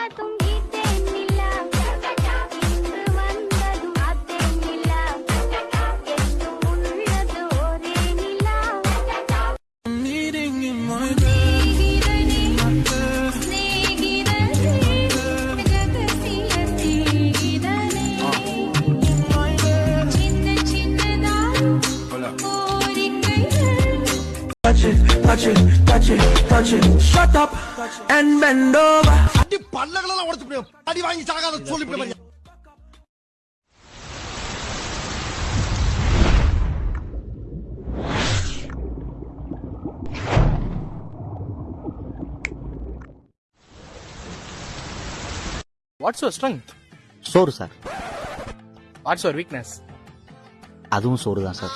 下冬 touch it, touch it, touch it, touch it. Shut up and bend over. அடி பல்லகளெல்லாம் உடச்சு போய் அடி வாங்கி சாகாத சொல்லி வாட்ஸ் யுவர் ஸ்ட்ரென்த் சோறு சார். வாட்ஸ் யுவர் வீக்னஸ் அதுவும் சோறு தான் சார்.